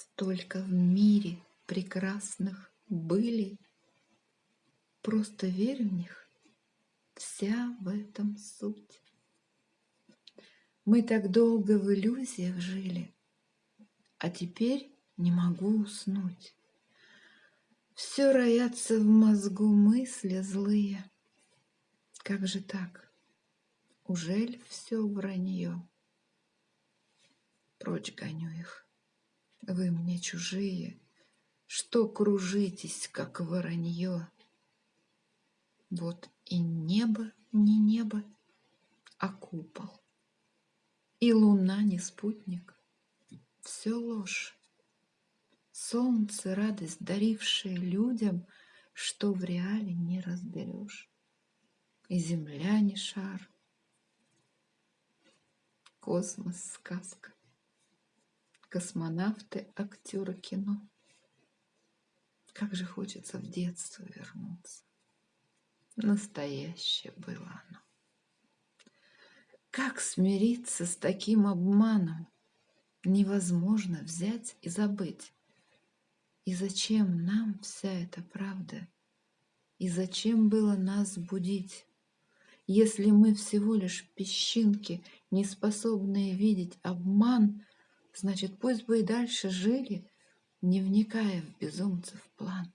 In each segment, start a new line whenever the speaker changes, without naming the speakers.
Столько в мире прекрасных были, Просто верь в них, вся в этом суть. Мы так долго в иллюзиях жили, А теперь не могу уснуть. Все роятся в мозгу мысли злые. Как же так? Ужель все вранье? Прочь гоню их. Вы мне чужие, Что кружитесь, как воронье. Вот и небо не небо, а купол. И луна не спутник. Все ложь. Солнце, радость, дарившее людям, Что в реале не разберешь. И земля не шар. Космос — сказка. Космонавты — актеры кино. Как же хочется в детство вернуться. Настоящее было оно. Как смириться с таким обманом? Невозможно взять и забыть. И зачем нам вся эта правда? И зачем было нас будить? Если мы всего лишь песчинки, не способные видеть обман, значит, пусть бы и дальше жили, не вникая в безумцев план.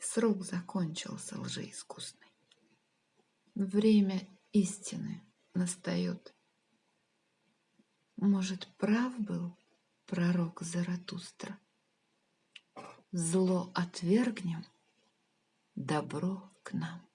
Срок закончился лжеискусный. Время истины настает. Может, прав был пророк Заратустра? Зло отвергнем, добро к нам.